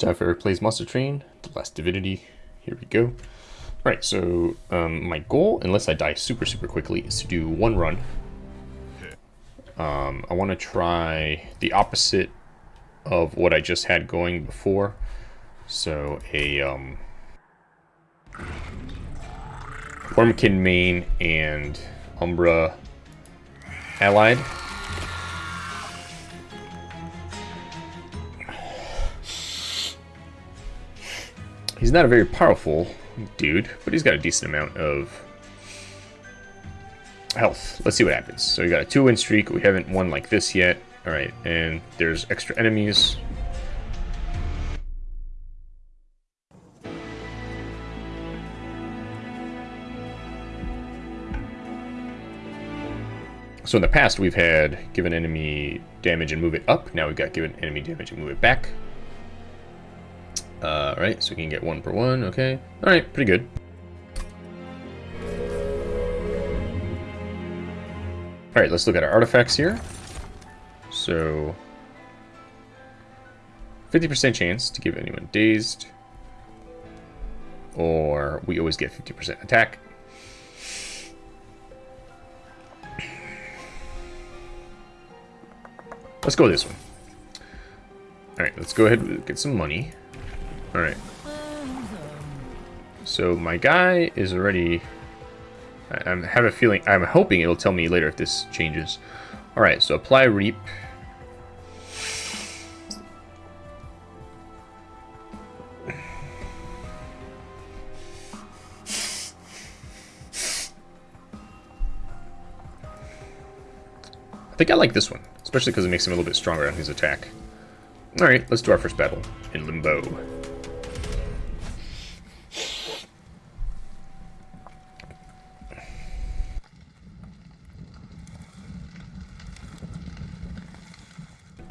For Plays Monster Train, The Last Divinity. Here we go. Right, so um, my goal, unless I die super, super quickly, is to do one run. Um, I want to try the opposite of what I just had going before. So a um, Wurmkin main and Umbra allied. He's not a very powerful dude, but he's got a decent amount of health. Let's see what happens. So we got a two-win streak. We haven't won like this yet. All right, and there's extra enemies. So in the past, we've had given enemy damage and move it up. Now we've got given enemy damage and move it back. Uh, right, so we can get one per one, okay. Alright, pretty good. Alright, let's look at our artifacts here. So, 50% chance to give anyone dazed. Or we always get 50% attack. Let's go this one. Alright, let's go ahead and get some money. Alright. So my guy is already... I, I have a feeling... I'm hoping it'll tell me later if this changes. Alright, so apply reap. I think I like this one, especially because it makes him a little bit stronger on his attack. Alright, let's do our first battle in Limbo.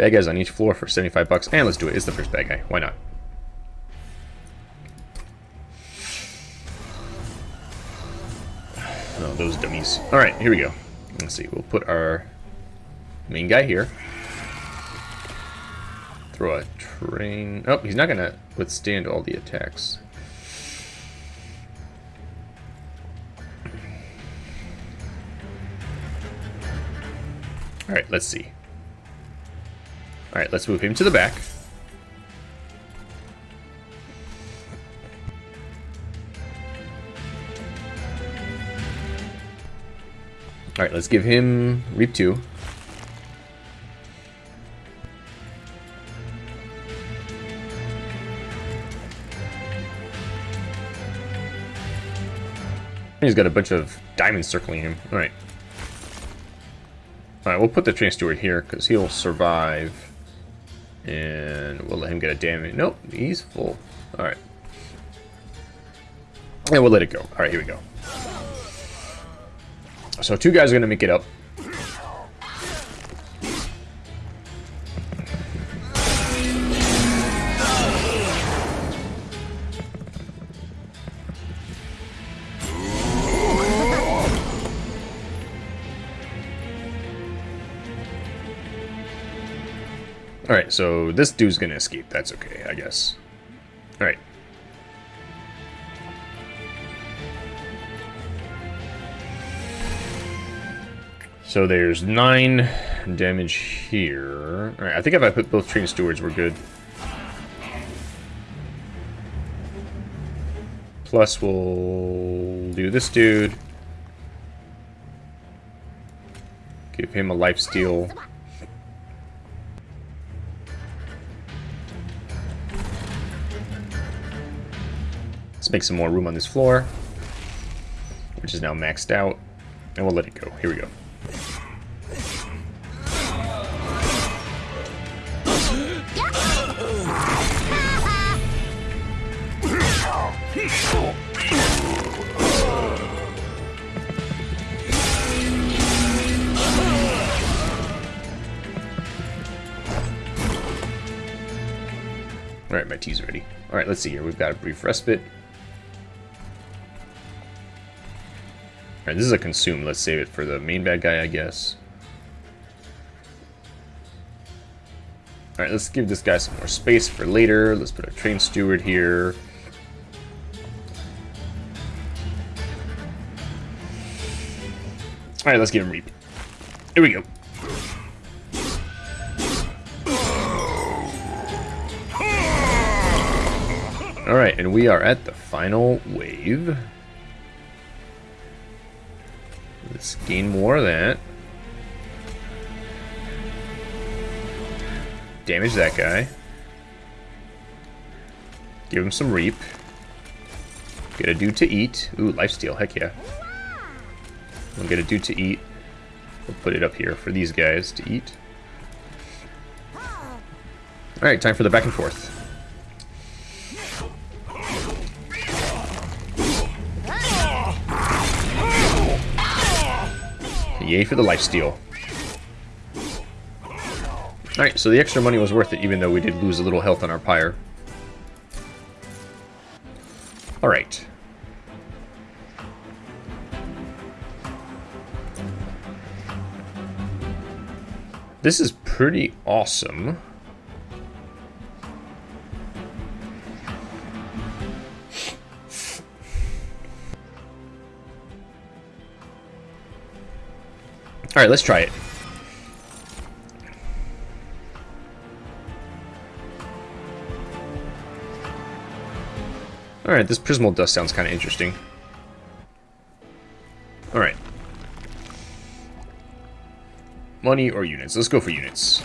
Bad guys on each floor for 75 bucks. And let's do it. It's the first bad guy. Why not? Oh, those dummies. Alright, here we go. Let's see. We'll put our main guy here. Throw a train. Oh, he's not going to withstand all the attacks. Alright, let's see. Alright, let's move him to the back. Alright, let's give him Reap 2. He's got a bunch of diamonds circling him. Alright. Alright, we'll put the train steward here, because he'll survive. And we'll let him get a damage. Nope, he's full. Alright. And we'll let it go. Alright, here we go. So two guys are going to make it up. Alright, so this dude's gonna escape. That's okay, I guess. Alright. So there's 9 damage here. Alright, I think if I put both train stewards, we're good. Plus, we'll do this dude. Give him a life steal. Make some more room on this floor, which is now maxed out, and we'll let it go. Here we go. Alright, my tea's ready. Alright, let's see here. We've got a brief respite. Alright, this is a consume. Let's save it for the main bad guy, I guess. Alright, let's give this guy some more space for later. Let's put a train steward here. Alright, let's give him Reap. Here we go. Alright, and we are at the final wave. Let's gain more of that. Damage that guy. Give him some reap. Get a dude to eat. Ooh, lifesteal, heck yeah. We'll get a dude to eat. We'll put it up here for these guys to eat. Alright, time for the back and forth. Yay for the lifesteal. Alright, so the extra money was worth it, even though we did lose a little health on our pyre. Alright. This is pretty awesome. Alright, let's try it. Alright, this Prismal Dust sounds kind of interesting. Alright. Money or units? Let's go for units.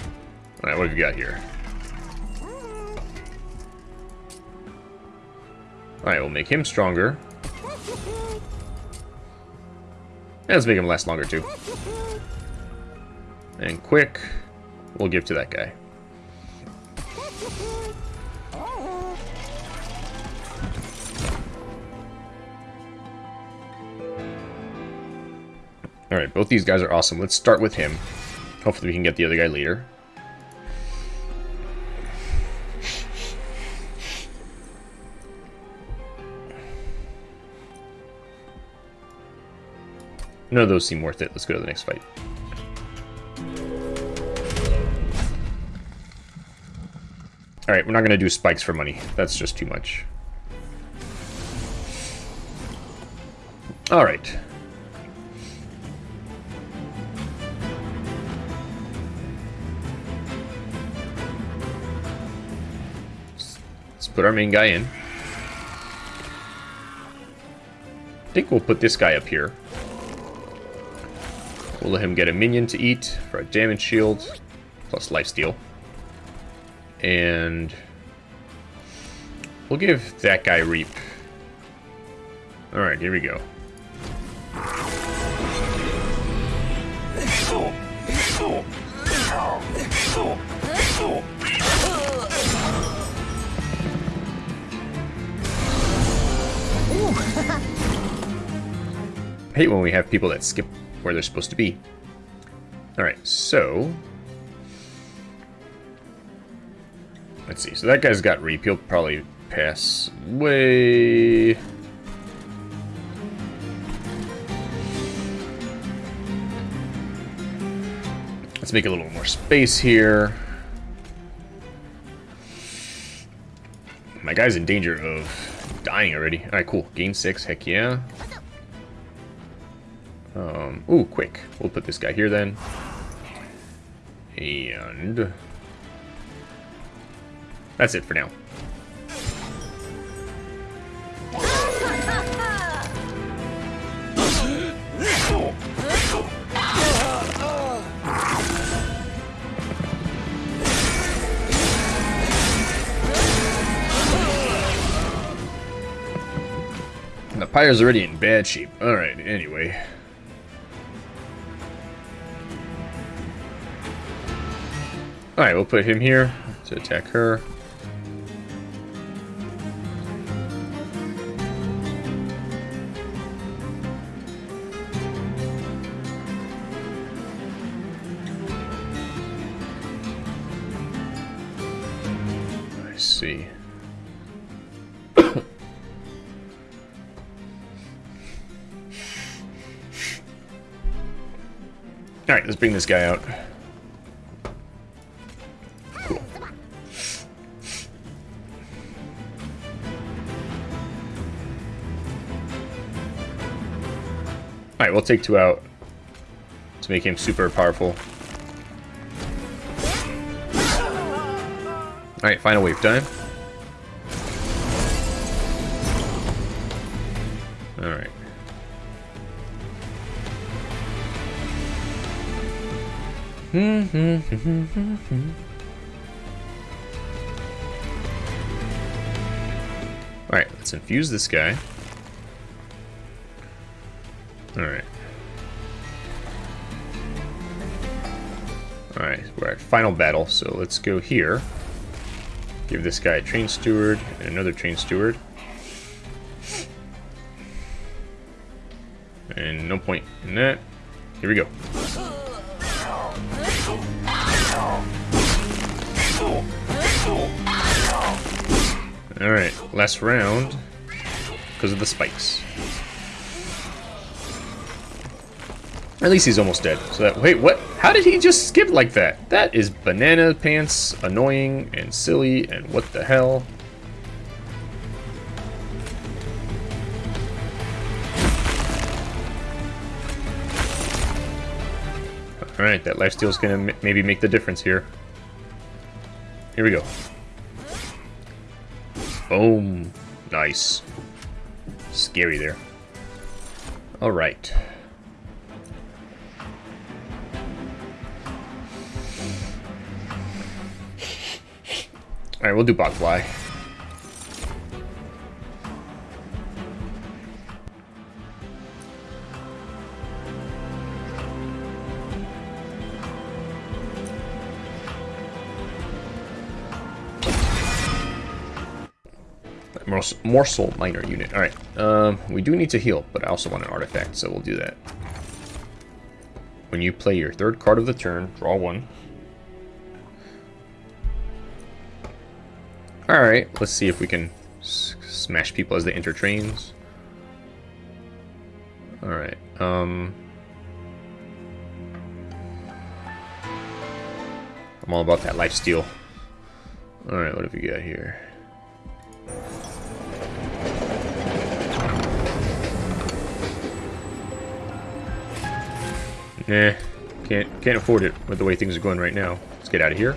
Alright, what have we got here? Alright, we'll make him stronger. And let's make him last longer, too. And quick, we'll give to that guy. Alright, both these guys are awesome. Let's start with him. Hopefully we can get the other guy later. None of those seem worth it. Let's go to the next fight. Alright, we're not going to do spikes for money. That's just too much. Alright. Let's put our main guy in. I think we'll put this guy up here. We'll let him get a minion to eat for a damage shield, plus lifesteal. And we'll give that guy Reap. Alright, here we go. hate when we have people that skip where they're supposed to be. Alright, so... Let's see, so that guy's got Reap. He'll probably pass way... Let's make a little more space here. My guy's in danger of dying already. Alright, cool. Gain 6, heck yeah. Um, ooh, quick. We'll put this guy here then. And... That's it for now. The pyre's already in bad shape. Alright, anyway. Alright, we'll put him here to attack her. Let's bring this guy out. Cool. Alright, we'll take two out to make him super powerful. Alright, final wave time. Alright, let's infuse this guy. Alright. Alright, we're at final battle, so let's go here. Give this guy a train steward and another train steward. And no point in that. Here we go. Alright, last round because of the spikes. At least he's almost dead. So that wait, what? How did he just skip like that? That is banana pants, annoying and silly, and what the hell? Alright, that lifesteal is going to maybe make the difference here. Here we go. Boom. Nice. Scary there. Alright. Alright, we'll do Botfly. Morsel Miner unit. Alright, um, we do need to heal, but I also want an artifact, so we'll do that. When you play your third card of the turn, draw one. Alright, let's see if we can smash people as they enter trains. Alright, um... I'm all about that life steal. Alright, what have we got here? Nah, can't can't afford it with the way things are going right now. Let's get out of here.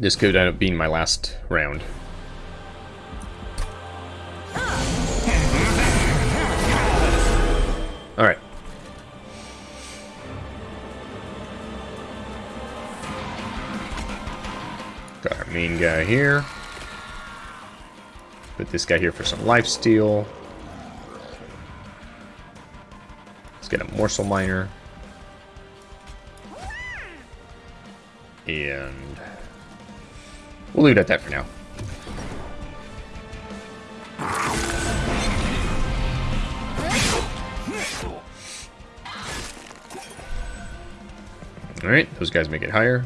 This could end up being my last round. Alright. Got our main guy here. Put this guy here for some life steal. Let's get a morsel miner. And we'll leave it at that for now. Alright, those guys make it higher.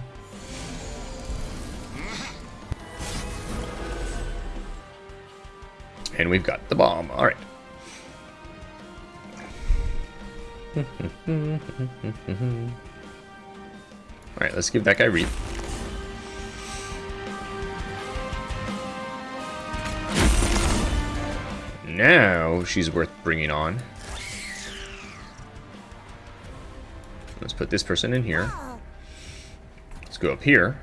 And we've got the bomb. All right. All right, let's give that guy read. Now she's worth bringing on. Let's put this person in here. Let's go up here.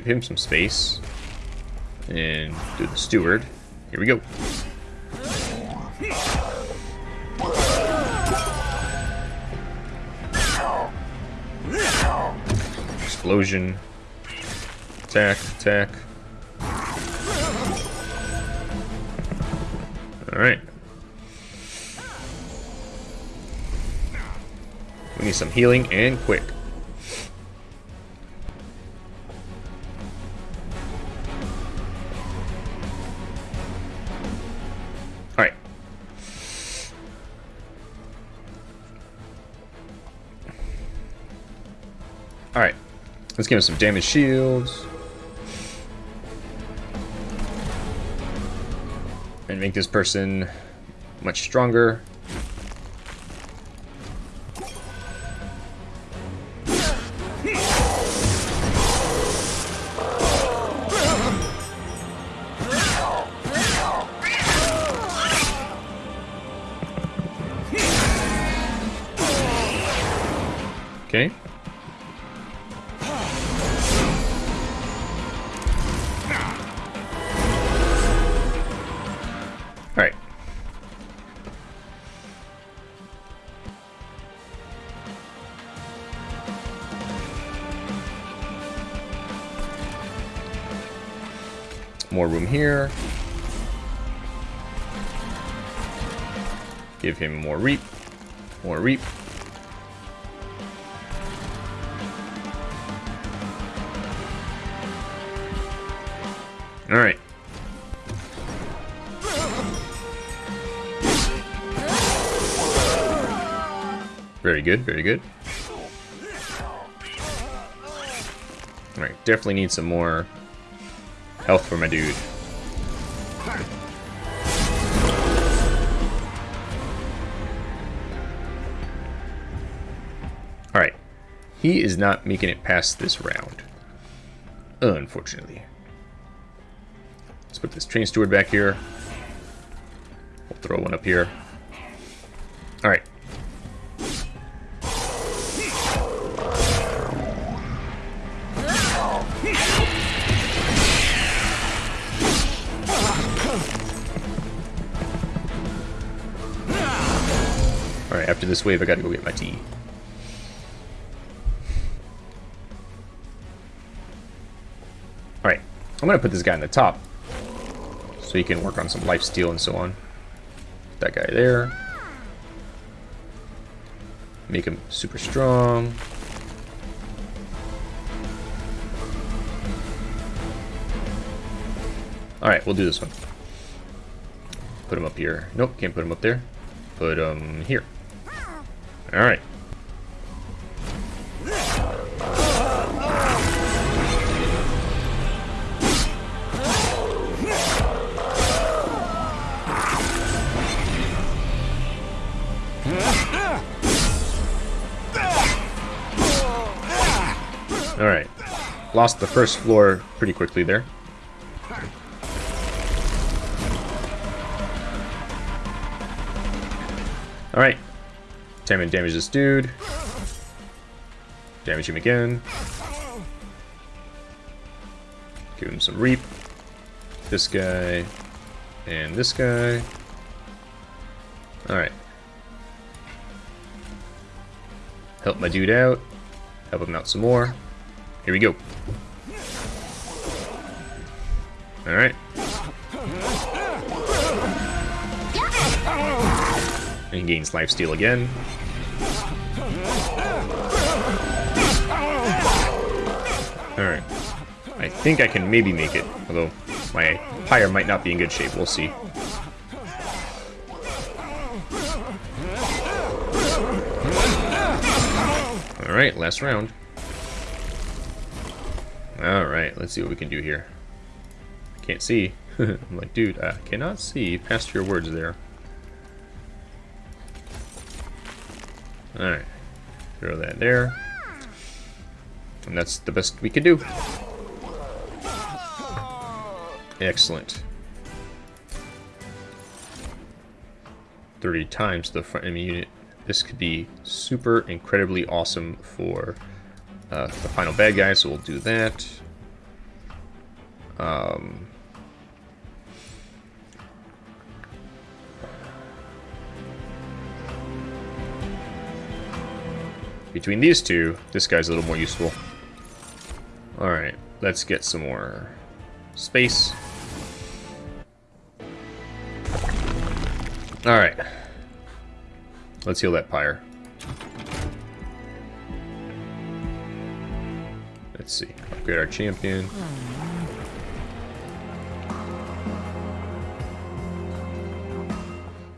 Give him some space. And do the steward. Here we go. Explosion. Attack, attack. Alright. We need some healing and quick. Let's give him some damage shields. And make this person much stronger. Here. Give him more reap. More reap. Alright. Very good, very good. Alright, definitely need some more health for my dude. He is not making it past this round. Unfortunately. Let's put this train steward back here. We'll throw one up here. Alright. Alright, after this wave, I gotta go get my tea. I'm gonna put this guy in the top. So he can work on some life steal and so on. That guy there. Make him super strong. Alright, we'll do this one. Put him up here. Nope, can't put him up there. Put him here. Alright. Lost the first floor pretty quickly there. Alright. Time and damage this dude. Damage him again. Give him some reap. This guy. And this guy. Alright. Help my dude out. Help him out some more. Here we go. Alright. And he gains life steal again. Alright. I think I can maybe make it, although my pyre might not be in good shape. We'll see. Alright, last round. Alright, let's see what we can do here. Can't see. I'm like, dude, I cannot see past your words there. Alright. Throw that there. And that's the best we can do. Excellent. 30 times the front enemy unit. This could be super incredibly awesome for uh, the final bad guy, so we'll do that. Um, between these two, this guy's a little more useful. Alright, let's get some more space. Alright. Let's heal that pyre. Upgrade our champion.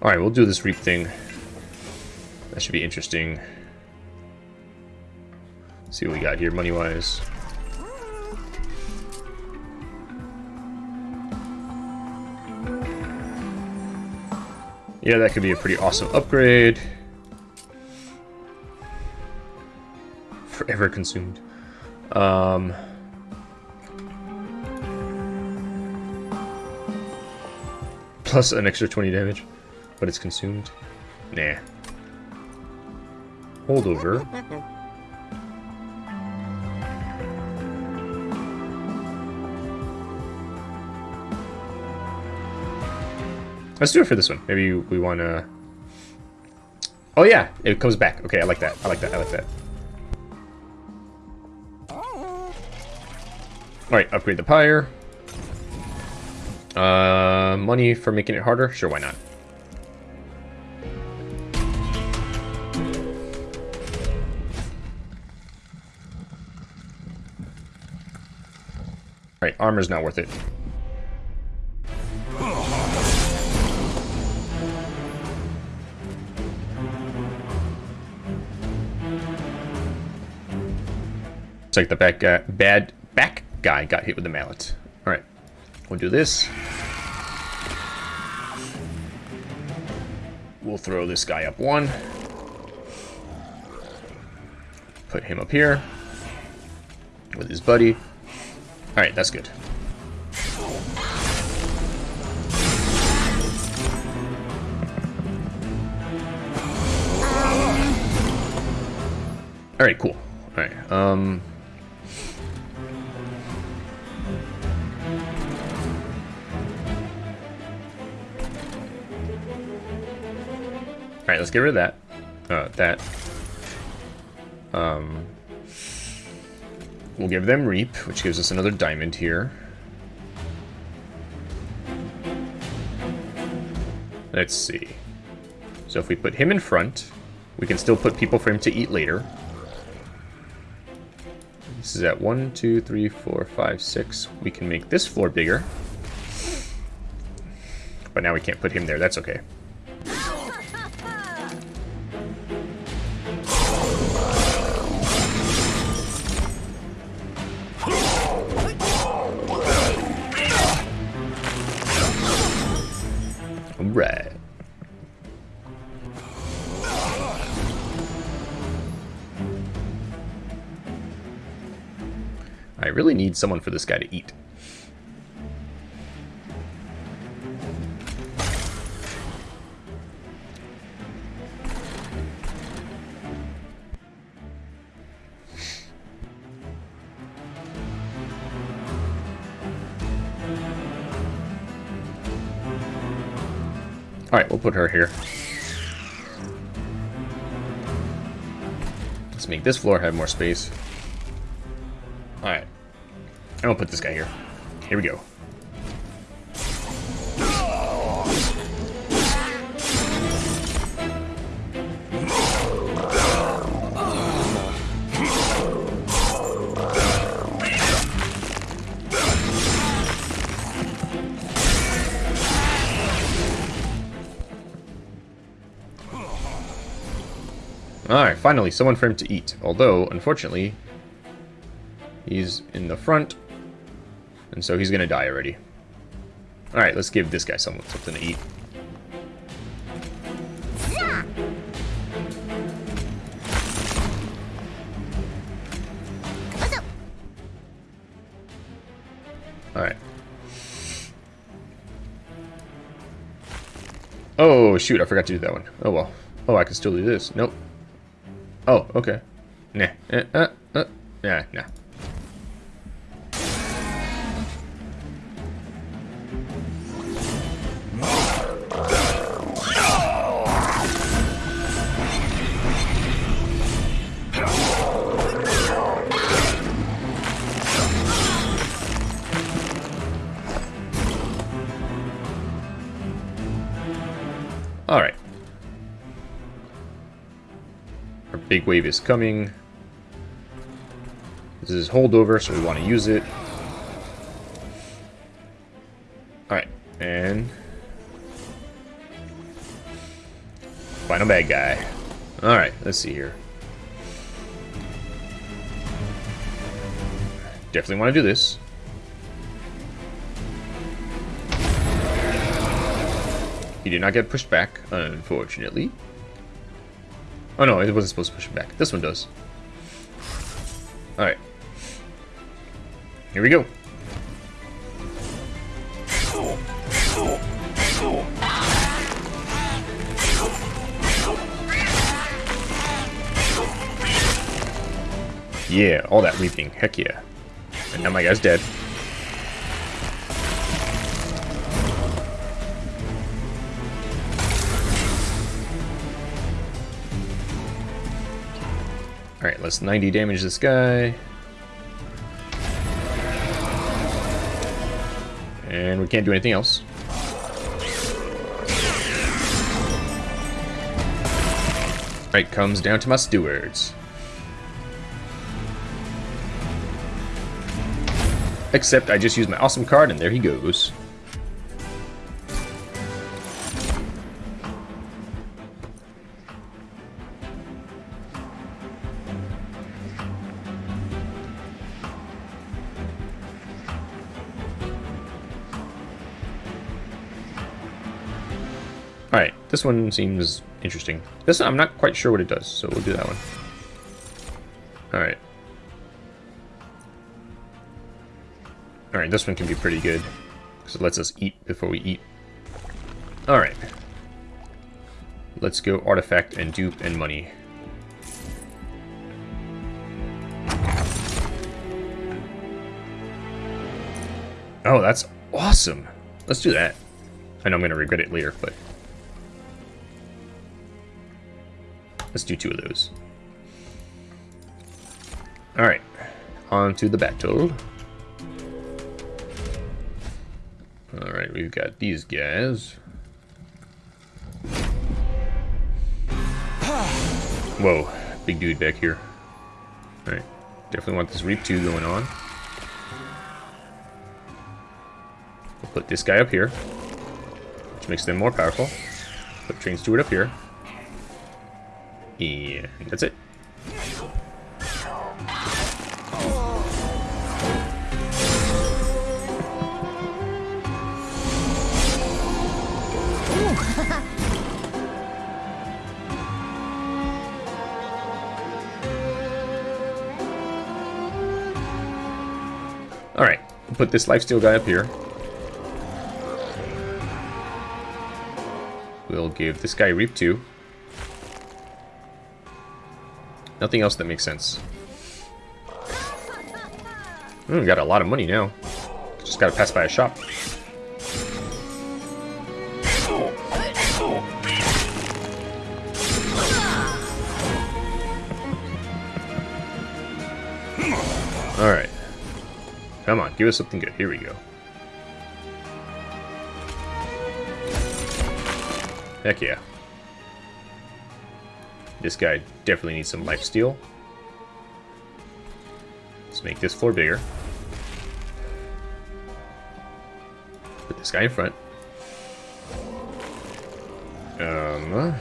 Alright, we'll do this reap thing. That should be interesting. see what we got here money-wise. Yeah, that could be a pretty awesome upgrade. Forever consumed. Um, plus an extra 20 damage, but it's consumed. Nah. Hold over. Let's do it for this one. Maybe we want to... Oh, yeah. It comes back. Okay, I like that. I like that. I like that. Alright, upgrade the pyre. Uh, money for making it harder? Sure, why not? Alright, armor's not worth it. It's like the back, uh, bad back guy got hit with the mallet. Alright, we'll do this. We'll throw this guy up one. Put him up here with his buddy. Alright, that's good. Alright, cool. Alright, um... Alright, let's get rid of that. Uh, that. Um, we'll give them Reap, which gives us another diamond here. Let's see. So if we put him in front, we can still put people for him to eat later. This is at 1, 2, 3, 4, 5, 6. We can make this floor bigger. But now we can't put him there. That's okay. someone for this guy to eat. Alright, we'll put her here. Let's make this floor have more space. Alright. I'm gonna put this guy here. Here we go. Alright, finally, someone for him to eat. Although, unfortunately, he's in the front, and so he's going to die already. Alright, let's give this guy someone, something to eat. Alright. Oh, shoot, I forgot to do that one. Oh, well. Oh, I can still do this. Nope. Oh, okay. Nah. Uh, uh, uh. Nah, nah. Big wave is coming. This is holdover, so we want to use it. Alright, and... Final bad guy. Alright, let's see here. Definitely want to do this. He did not get pushed back, unfortunately. Oh no, it wasn't supposed to push it back. This one does. Alright. Here we go. Yeah, all that weeping. Heck yeah. And now my guy's dead. Let's 90 damage this guy. And we can't do anything else. Right, comes down to my stewards. Except I just used my awesome card and there he goes. Alright, this one seems interesting. This one, I'm not quite sure what it does, so we'll do that one. Alright. Alright, this one can be pretty good. Because it lets us eat before we eat. Alright. Let's go artifact and dupe and money. Oh, that's awesome. Let's do that. I know I'm going to regret it later, but... Let's do two of those. Alright, on to the battle. Alright, we've got these guys. Whoa, big dude back here. Alright, definitely want this Reap 2 going on. We'll put this guy up here, which makes them more powerful. Put Train Steward up here. That's it. Alright, put this lifesteal guy up here. We'll give this guy Reap 2. Nothing else that makes sense. Hmm, got a lot of money now. Just gotta pass by a shop. Alright. Come on, give us something good. Here we go. Heck yeah. This guy definitely needs some life steal. Let's make this floor bigger. Put this guy in front. Um...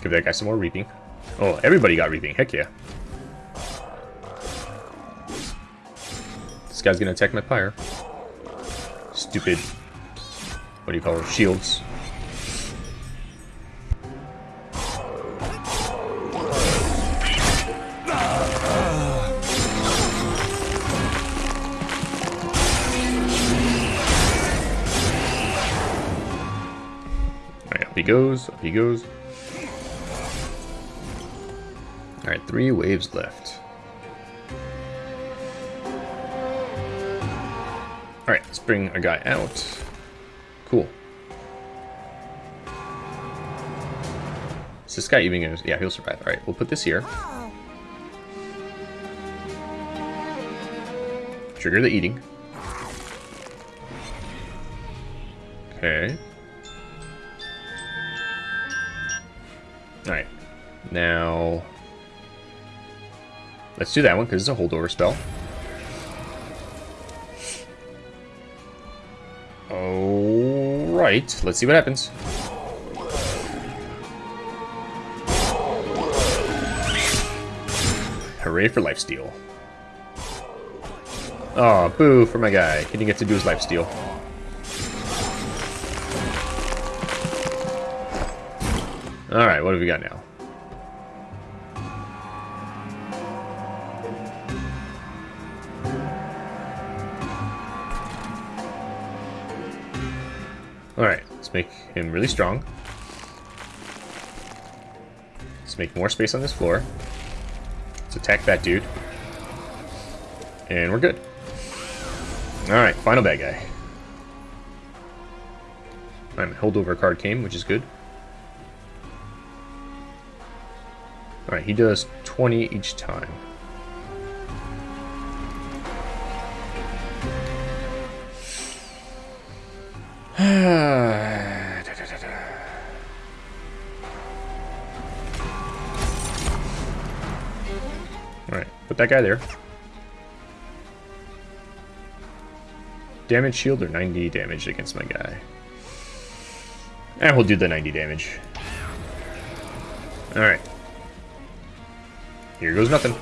Give that guy some more reaping. Oh, everybody got reaping. Heck yeah. This guy's gonna attack my pyre stupid, what do you call it, shields. Alright, up he goes, up he goes. Alright, three waves left. Let's bring a guy out. Cool. Is this guy even gonna... Yeah, he'll survive. Alright, we'll put this here. Trigger the eating. Okay. Alright. Now... Let's do that one, because it's a holdover spell. Alright, let's see what happens. Hooray for lifesteal. Oh, boo for my guy. He didn't get to do his lifesteal. Alright, what have we got now? Let's make him really strong. Let's make more space on this floor. Let's attack that dude. And we're good. Alright, final bad guy. My holdover card came, which is good. Alright, he does 20 each time. Ah. That guy there. Damage shield or 90 damage against my guy. And we'll do the 90 damage. Alright. Here goes nothing.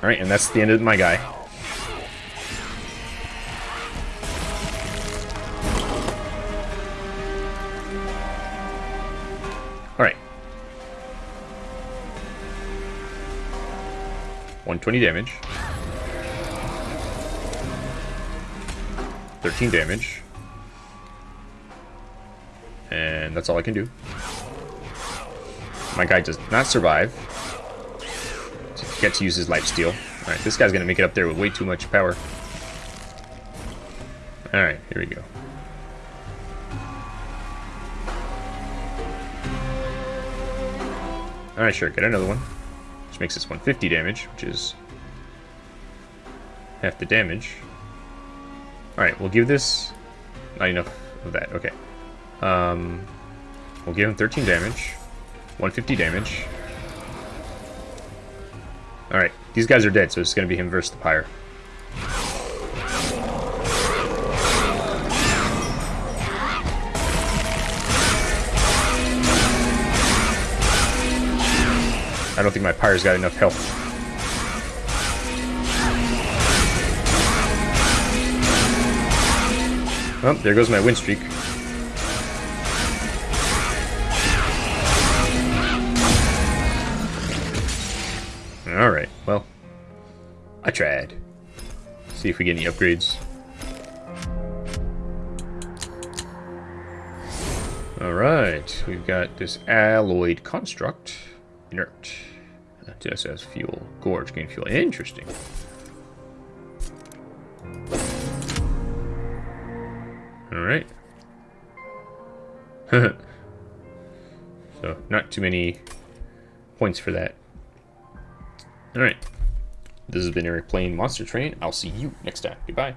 Alright, and that's the end of my guy. 120 damage. 13 damage. And that's all I can do. My guy does not survive. Get to use his life steal. Alright, this guy's gonna make it up there with way too much power. Alright, here we go. Alright, sure, get another one. Which makes this 150 damage, which is half the damage. Alright, we'll give this... Not enough of that, okay. Um, we'll give him 13 damage. 150 damage. Alright, these guys are dead, so it's going to be him versus the Pyre. Don't think my Pyre's got enough health. Oh, there goes my win streak. Alright, well, I tried. See if we get any upgrades. Alright, we've got this alloyed construct. Inert. As fuel. Gorge gain fuel. Interesting. Alright. so, not too many points for that. Alright. This has been Eric playing Monster Train. I'll see you next time. Goodbye.